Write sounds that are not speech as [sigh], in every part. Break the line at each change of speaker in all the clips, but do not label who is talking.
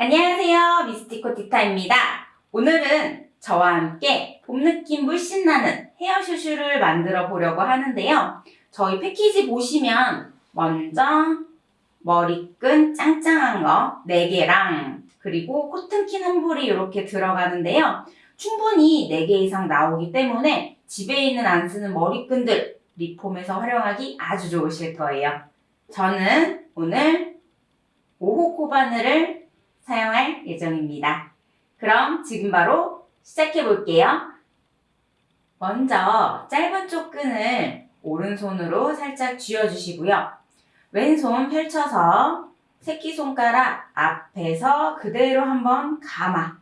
안녕하세요. 미스티코 티타입니다. 오늘은 저와 함께 봄 느낌 물씬 나는 헤어 슈슈를 만들어 보려고 하는데요. 저희 패키지 보시면 먼저 머리끈 짱짱한 거 4개랑 그리고 코튼킨 한 볼이 이렇게 들어가는데요. 충분히 4개 이상 나오기 때문에 집에 있는 안 쓰는 머리끈들 리폼에서 활용하기 아주 좋으실 거예요. 저는 오늘 5호 코바늘을 사용할 예정입니다. 그럼 지금 바로 시작해 볼게요. 먼저 짧은 쪽 끈을 오른손으로 살짝 쥐어주시고요. 왼손 펼쳐서 새끼손가락 앞에서 그대로 한번 감아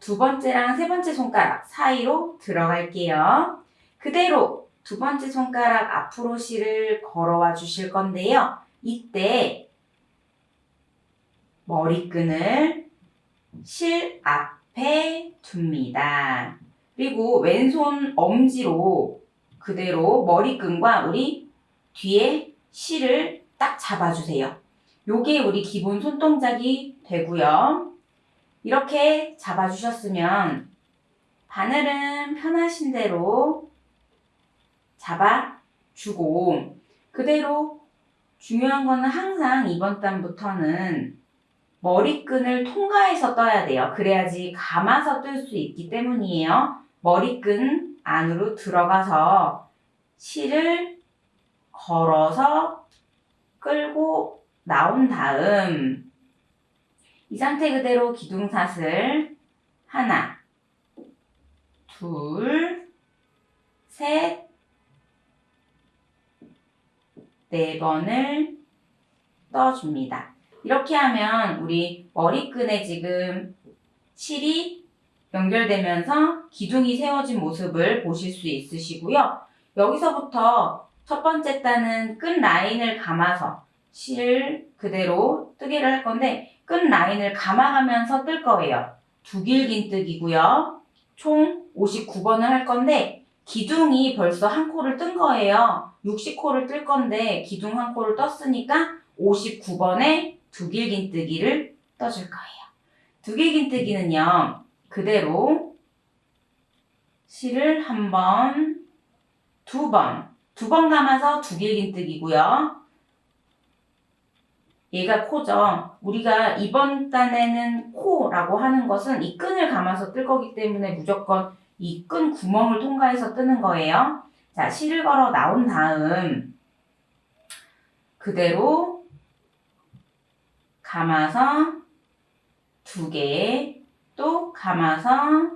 두 번째랑 세 번째 손가락 사이로 들어갈게요. 그대로 두 번째 손가락 앞으로 실을 걸어와 주실 건데요. 이때 머리끈을 실 앞에 둡니다. 그리고 왼손 엄지로 그대로 머리끈과 우리 뒤에 실을 딱 잡아주세요. 요게 우리 기본 손동작이 되고요. 이렇게 잡아주셨으면 바늘은 편하신 대로 잡아주고 그대로 중요한 거는 항상 이번 단부터는 머리끈을 통과해서 떠야 돼요. 그래야지 감아서 뜰 수 있기 때문이에요. 머리끈 안으로 들어가서 실을 걸어서 끌고 나온 다음 이 상태 그대로 기둥사슬 하나, 둘, 셋, 네 번을 떠줍니다. 이렇게 하면 우리 머리끈에 지금 실이 연결되면서 기둥이 세워진 모습을 보실 수 있으시고요. 여기서부터 첫 번째 단은 끈 라인을 감아서 실 그대로 뜨개를 할 건데 끈 라인을 감아가면서 뜰 거예요. 두 길긴 뜨기고요. 총 59번을 할 건데 기둥이 벌써 한 코를 뜬 거예요. 60코를 뜰 건데 기둥 한 코를 떴으니까 59번에 두 길긴뜨기를 떠줄 거예요. 두 길긴뜨기는요. 그대로 실을 한 번, 두 번, 두 번 감아서 두 길긴뜨기고요. 얘가 코죠. 우리가 이번 단에는 코라고 하는 것은 이 끈을 감아서 뜰 거기 때문에 무조건 이 끈 구멍을 통과해서 뜨는 거예요. 자, 실을 걸어 나온 다음 그대로 감아서 두 개, 또 감아서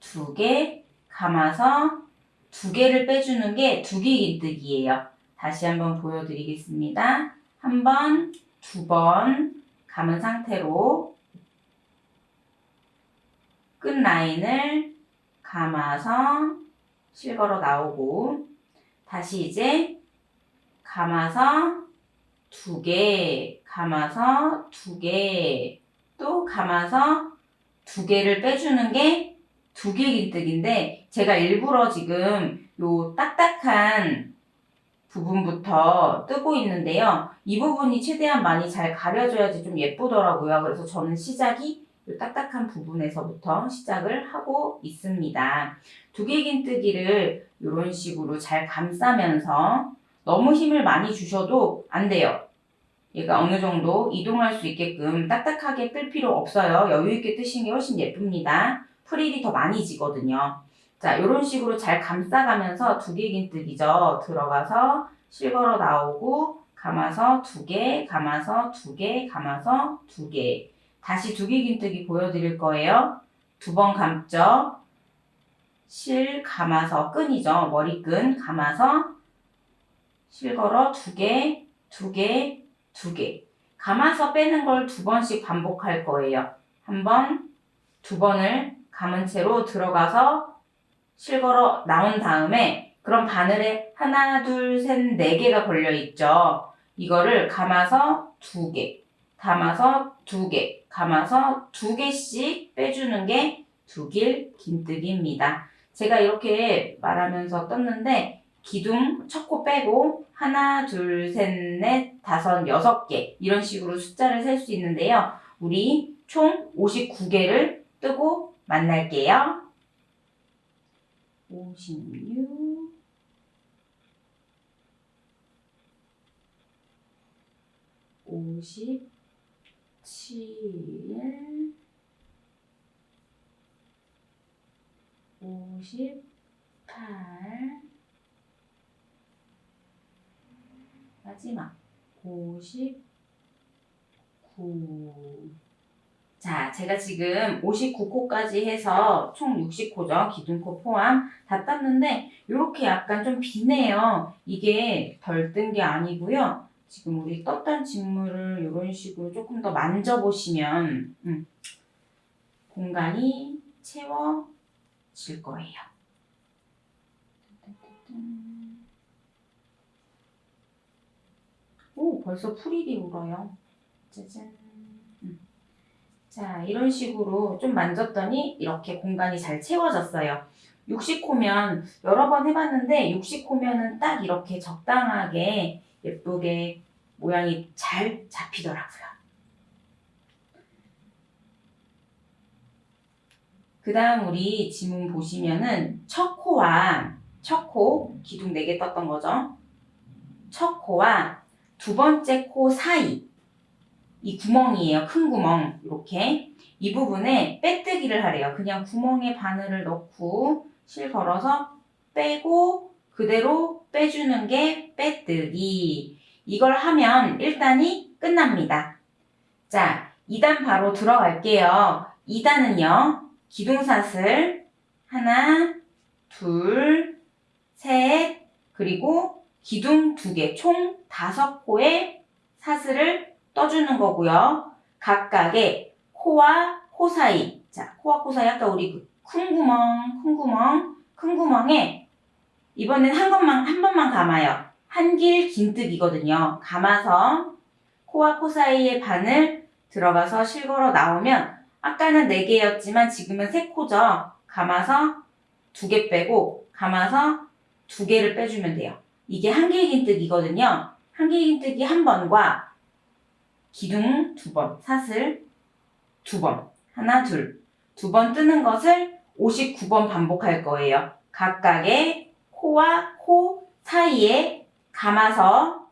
두 개, 감아서 두 개를 빼주는 게 두개긴뜨기예요. 다시 한번 보여드리겠습니다. 한 번, 두 번 감은 상태로 끝 라인을 감아서 실걸어 나오고 다시 이제 감아서 두 개, 감아서 두 개, 또 감아서 두 개를 빼주는 게 두길긴뜨기인데 제가 일부러 지금 요 딱딱한 부분부터 뜨고 있는데요. 이 부분이 최대한 많이 잘 가려져야지 좀 예쁘더라고요. 그래서 저는 시작이 이 딱딱한 부분에서부터 시작을 하고 있습니다. 두 개 긴뜨기를 이런 식으로 잘 감싸면서 너무 힘을 많이 주셔도 안 돼요. 얘가 어느 정도 이동할 수 있게끔 딱딱하게 뜰 필요 없어요. 여유 있게 뜨시는 게 훨씬 예쁩니다. 프릴이 더 많이 지거든요. 자, 이런 식으로 잘 감싸가면서 두 개 긴뜨기죠. 들어가서 실걸어 나오고 감아서 두 개, 감아서 두 개, 감아서 두 개. 다시 두 개 긴뜨기 보여드릴 거예요. 두 번 감죠. 실 감아서 끈이죠. 머리끈 감아서 실걸어 두 개, 두 개, 두 개. 감아서 빼는 걸 두 번씩 반복할 거예요. 한 번, 두 번을 감은 채로 들어가서 실걸어 나온 다음에 그럼 바늘에 하나, 둘, 셋, 네 개가 걸려 있죠. 이거를 감아서 두 개, 감아서 두 개, 감아서 두 개씩 빼주는 게 두길 긴뜨기입니다. 제가 이렇게 말하면서 떴는데 기둥 첫 코 빼고 하나, 둘, 셋, 넷, 다섯, 여섯 개 이런 식으로 숫자를 셀 수 있는데요. 우리 총 59개를 뜨고 만날게요. 56 57 58 마지막 59 자, 제가 지금 59코까지 해서 총 60코죠. 기둥코 포함 다 땄는데 이렇게 약간 좀 비네요. 이게 덜 뜬 게 아니고요. 지금 우리 떴던 직물을 이런 식으로 조금 더 만져보시면 음, 공간이 채워질 거예요. 오, 벌써 풀이 울어요. 짜잔. 음. 자, 이런 식으로 좀 만졌더니 이렇게 공간이 잘 채워졌어요. 60호면 여러 번 해봤는데 60호면은 딱 이렇게 적당하게 예쁘게 모양이 잘 잡히더라고요. 그 다음 우리 지문 보시면은 첫 코와 첫 코, 기둥 4개 떴던 거죠. 첫 코와 두 번째 코 사이 이 구멍이에요. 큰 구멍 이렇게 이 부분에 빼뜨기를 하래요. 그냥 구멍에 바늘을 넣고 실 걸어서 빼고 그대로 빼주는 게 빼뜨기 이걸 하면 1단이 끝납니다. 자 2단 바로 들어갈게요. 2단은요. 기둥사슬 하나 둘 셋 그리고 기둥 두 개, 총 다섯 코의 사슬을 떠주는 거고요. 각각의 코와 코 사이, 자, 코와 코 사이 아까 우리 그 큰 구멍, 큰 구멍, 큰 구멍에 이번엔 한 번만 한 번만 감아요. 한 길 긴뜨기거든요. 감아서 코와 코 사이에 바늘 들어가서 실걸어 나오면 아까는 네 개였지만 지금은 세 코죠. 감아서 두개 빼고 감아서 두 개를 빼주면 돼요. 이게 한길긴뜨기거든요. 한길긴뜨기 한 번과 기둥 두 번, 사슬 두 번, 하나, 둘, 두 번 뜨는 것을 59번 반복할 거예요. 각각의 코와 코 사이에 감아서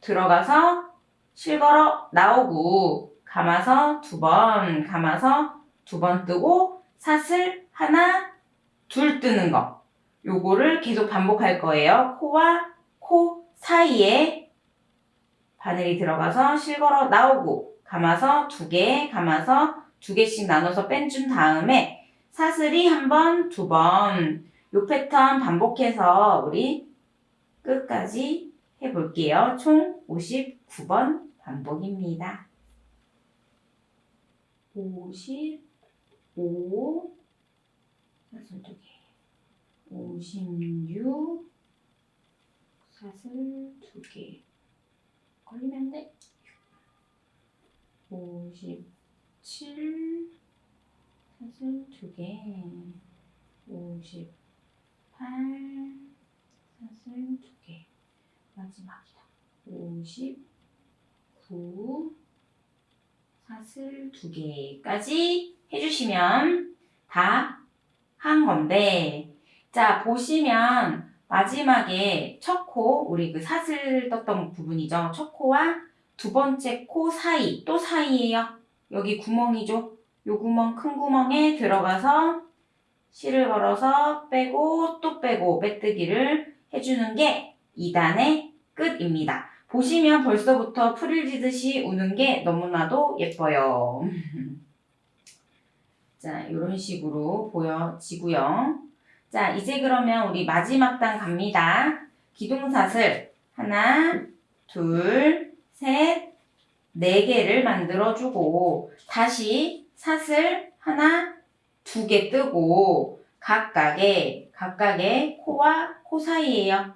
들어가서 실걸어 나오고 감아서 두 번, 감아서 두 번 뜨고 사슬 하나, 둘 뜨는 거. 요거를 계속 반복할 거예요. 코와 코 사이에 바늘이 들어가서 실걸어 나오고 감아서 두 개, 감아서 두 개씩 나눠서 뺀준 다음에 사슬이 한 번, 두 번. 요 패턴 반복해서 우리 끝까지 해볼게요. 총 59번 반복입니다. 55 사슬 두 개. 56 사슬 두 개. 걸리면 안 돼. 57 사슬 두 개. 58 사슬 두 개. 마지막이다. 59 사슬 두 개까지 해주시면 다 한 건데, 자, 보시면 마지막에 첫 코, 우리 그 사슬 떴던 부분이죠. 첫 코와 두 번째 코 사이, 또 사이에요. 여기 구멍이죠. 요 구멍, 큰 구멍에 들어가서 실을 걸어서 빼고 또 빼고 빼뜨기를 해주는 게 2단의 끝입니다. 보시면 벌써부터 풀을 지듯이 우는 게 너무나도 예뻐요. [laughs] 자, 이런 식으로 보여지고요. 자, 이제 그러면 우리 마지막 단 갑니다. 기둥사슬 하나, 둘, 셋, 네 개를 만들어주고 다시 사슬 하나, 두 개 뜨고 각각의 각각의 코와 코 사이에요.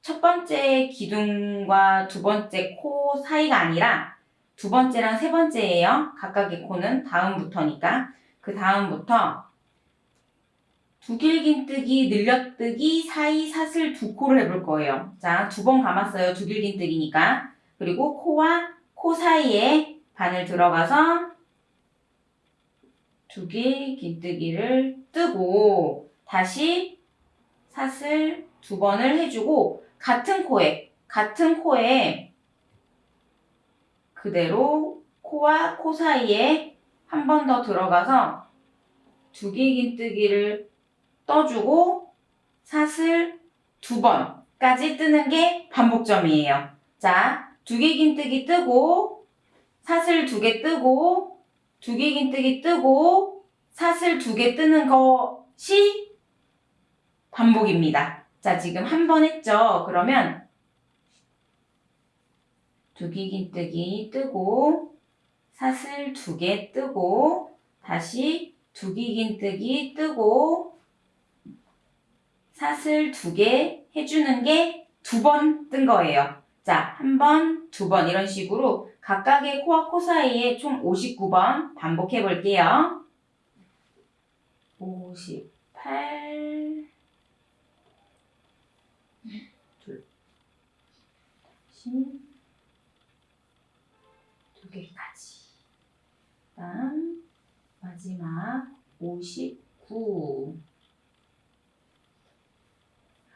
첫 번째 기둥과 두 번째 코 사이가 아니라 두 번째랑 세 번째예요. 각각의 코는 다음부터니까 그 다음부터 두길긴뜨기, 늘려뜨기, 사이, 사슬 두 코를 해볼 거예요. 자, 두 번 감았어요. 두길긴뜨기니까. 그리고 코와 코 사이에 바늘 들어가서 두 개의 긴뜨기를 뜨고 다시 사슬 두 번을 해주고 같은 코에 같은 코에 그대로 코와 코 사이에 한 번 더 들어가서 두개 긴뜨기를 떠주고 사슬 두 번까지 뜨는 게 반복점이에요. 자, 두개 긴뜨기 뜨고 사슬 두 개 뜨고 두 개 긴뜨기 뜨고 사슬 두 개 뜨는 것이 반복입니다. 자, 지금 한 번 했죠? 그러면 두개 긴뜨기 뜨고 사슬 두 개 뜨고 다시 두개 긴뜨기 뜨고 사슬 두 개 해주는 게 두 번 뜬 거예요. 자, 한 번, 두 번 이런 식으로 각각의 코와 코 사이에 총 59번 반복해 볼게요. 58 둘 두 개까지 그 다음 마지막 59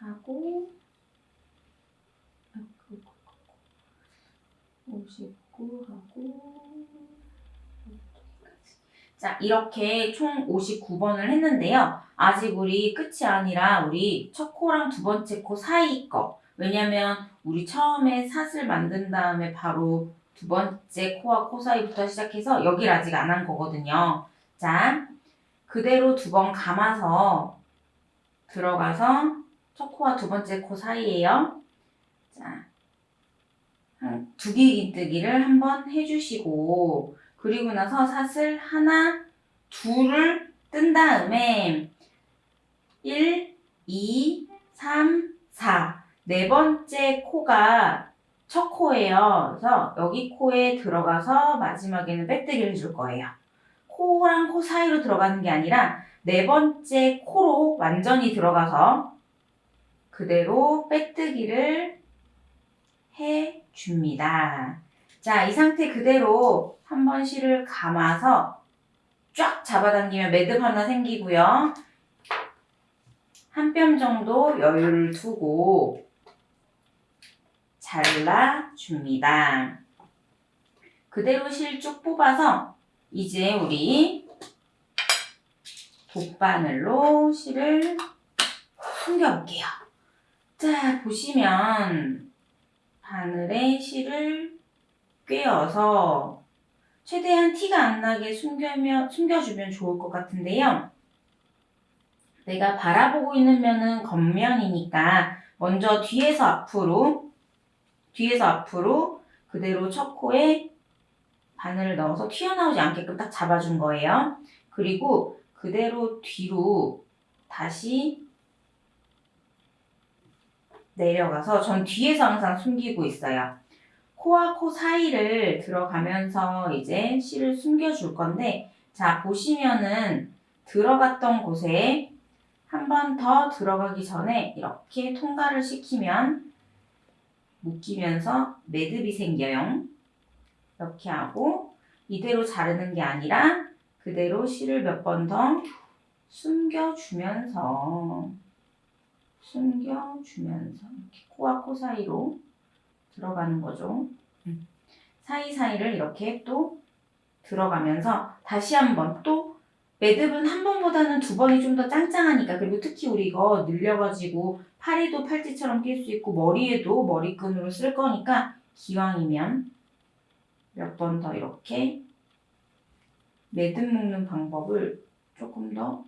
하고 59하고 자 이렇게 총 59번을 했는데요. 아직 우리 끝이 아니라 우리 첫 코랑 두 번째 코 사이 거 왜냐면 우리 처음에 사슬 만든 다음에 바로 두 번째 코와 코 사이부터 시작해서 여기를 아직 안 한 거거든요. 자 그대로 두 번 감아서 들어가서 첫 코와 두 번째 코 사이에요. 자, 한 두개 긴뜨기를 한번 해주시고, 그리고 나서 사슬 하나, 둘을 뜬 다음에 1, 2, 3, 4. 네 번째 코가 첫 코예요. 그래서 여기 코에 들어가서 마지막에는 빼뜨기를 해줄 거예요. 코랑 코 사이로 들어가는 게 아니라 네 번째 코로 완전히 들어가서 그대로 빼뜨기를 해 줍니다. 자, 이 상태 그대로 한번 실을 감아서 쫙 잡아당기면 매듭 하나 생기고요. 한 뼘 정도 여유를 두고 잘라 줍니다. 그대로 실 쭉 뽑아서 이제 우리 돗바늘로 실을 숨겨볼게요. 자, 보시면 바늘에 실을 꿰어서 최대한 티가 안 나게 숨겨면, 숨겨주면 좋을 것 같은데요. 내가 바라보고 있는 면은 겉면이니까 먼저 뒤에서 앞으로 뒤에서 앞으로 그대로 첫 코에 바늘을 넣어서 튀어나오지 않게끔 딱 잡아준 거예요. 그리고 그대로 뒤로 다시 내려가서 전 뒤에서 항상 숨기고 있어요. 코와 코 사이를 들어가면서 이제 실을 숨겨줄 건데, 자, 보시면은 들어갔던 곳에 한 번 더 들어가기 전에 이렇게 통과를 시키면 묶이면서 매듭이 생겨요. 이렇게 하고 이대로 자르는 게 아니라 그대로 실을 몇 번 더 숨겨주면서 숨겨주면서 이렇게 코와 코 사이로 들어가는 거죠. 음. 사이사이를 이렇게 또 들어가면서 다시 한번 또 매듭은 한 번보다는 두 번이 좀 더 짱짱하니까 그리고 특히 우리 이거 늘려가지고 팔에도 팔찌처럼 낄 수 있고 머리에도 머리끈으로 쓸 거니까 기왕이면 몇 번 더 이렇게 매듭 묶는 방법을 조금 더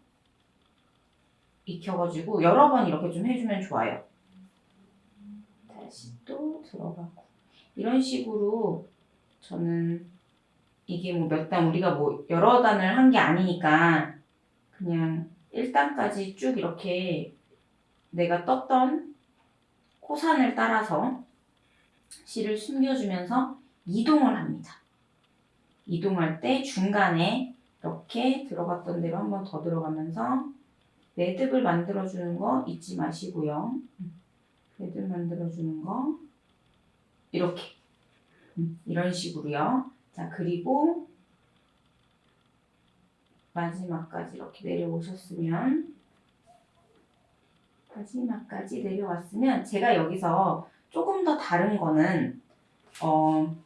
익혀가지고 여러 번 이렇게 좀 해주면 좋아요. 다시 또 들어가고 이런 식으로 저는 이게 뭐 몇 단 우리가 뭐 여러 단을 한 게 아니니까 그냥 1단까지 쭉 이렇게 내가 떴던 코산을 따라서 실을 숨겨주면서 이동을 합니다. 이동할 때 중간에 이렇게 들어갔던 대로 한 번 더 들어가면서 매듭을 만들어주는 거 잊지 마시고요. 매듭 만들어주는 거 이렇게 음, 이런 식으로요. 자, 그리고 마지막까지 이렇게 내려오셨으면 마지막까지 내려왔으면 제가 여기서 조금 더 다른 거는 어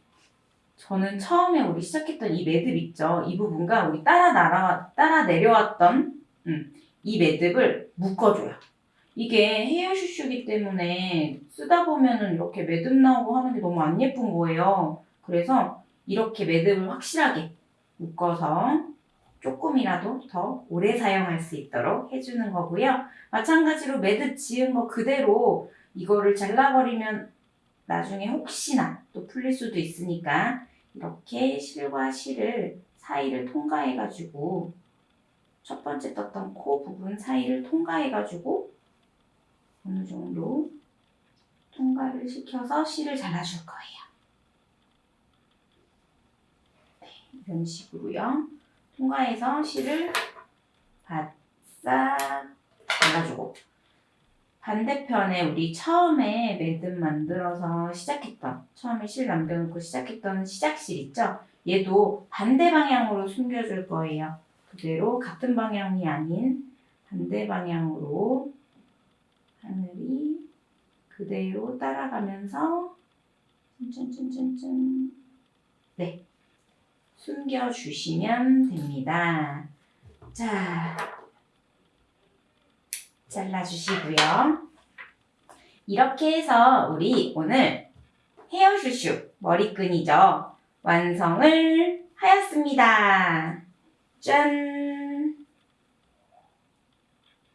저는 처음에 우리 시작했던 이 매듭 있죠 이 부분과 우리 따라 날아 따라 내려왔던 음, 이 매듭을 묶어줘요 이게 헤어 슈슈기 때문에 쓰다 보면은 이렇게 매듭 나오고 하는 게 너무 안 예쁜 거예요 그래서 이렇게 매듭을 확실하게 묶어서 조금이라도 더 오래 사용할 수 있도록 해주는 거고요. 마찬가지로 매듭 지은 거 그대로 이거를 잘라버리면 나중에 혹시나 또 풀릴 수도 있으니까 이렇게 실과 실을 사이를 통과해가지고 첫 번째 떴던 코 부분 사이를 통과해가지고 어느 정도 통과를 시켜서 실을 잘라줄 거예요. 네, 이런 식으로요. 통과해서 실을 바싹 잘라주고 반대편에 우리 처음에 매듭 만들어서 시작했던 처음에 실 남겨놓고 시작했던 시작실 있죠? 얘도 반대 방향으로 숨겨줄 거예요. 그대로 같은 방향이 아닌 반대 방향으로 하늘이 그대로 따라가면서 짠짠짠짠짠 네 숨겨주시면 됩니다. 자, 잘라주시고요. 이렇게 해서 우리 오늘 헤어슈슈 머리끈이죠. 완성을 하였습니다. Jen.